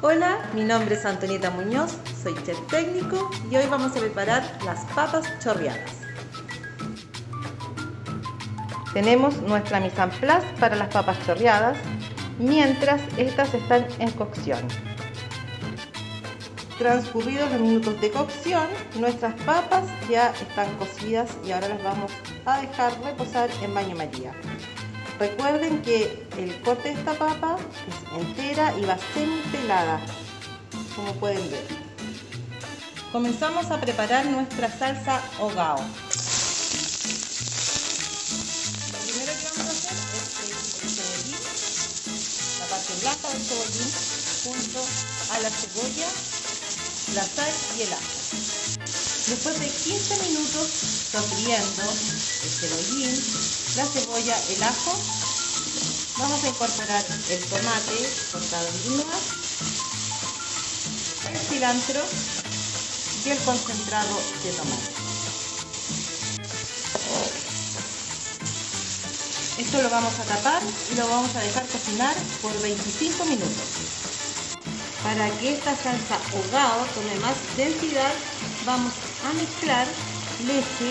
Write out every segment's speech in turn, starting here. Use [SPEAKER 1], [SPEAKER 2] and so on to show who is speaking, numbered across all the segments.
[SPEAKER 1] Hola, mi nombre es Antonieta Muñoz, soy chef técnico y hoy vamos a preparar las papas chorreadas. Tenemos nuestra mise en place para las papas chorreadas mientras estas están en cocción. Transcurridos los minutos de cocción, nuestras papas ya están cocidas y ahora las vamos a dejar reposar en baño María. Recuerden que el corte de esta papa es entera y va semi-pelada, como pueden ver. Comenzamos a preparar nuestra salsa hogao. Lo primero que vamos a hacer es el cebollín, la parte blanca del cebollín, junto a la cebolla, la sal y el ajo. Después de 15 minutos sofriendo el cebollín, la cebolla, el ajo, vamos a incorporar el tomate cortado en líneas, el cilantro y el concentrado de tomate. Esto lo vamos a tapar y lo vamos a dejar cocinar por 25 minutos. Para que esta salsa ahogado tome más densidad, vamos a mezclar leche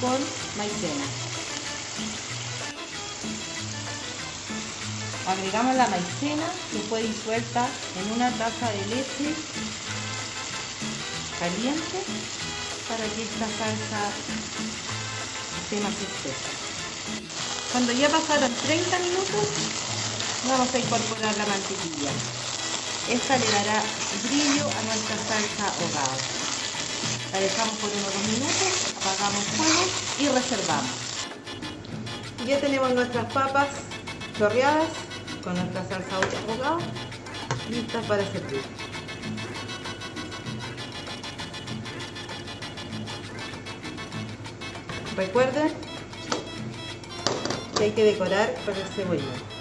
[SPEAKER 1] con maicena. Agregamos la maicena que fue disuelta en una taza de leche caliente para que esta salsa esté más espesa. Cuando ya pasaron 30 minutos, vamos a incorporar la mantequilla. Esta le dará brillo a nuestra salsa. Dejamos por unos dos minutos, apagamos fuego y reservamos. Ya tenemos nuestras papas chorreadas con nuestra salsa ahogada listas para servir. Recuerden que hay que decorar con el cebollín.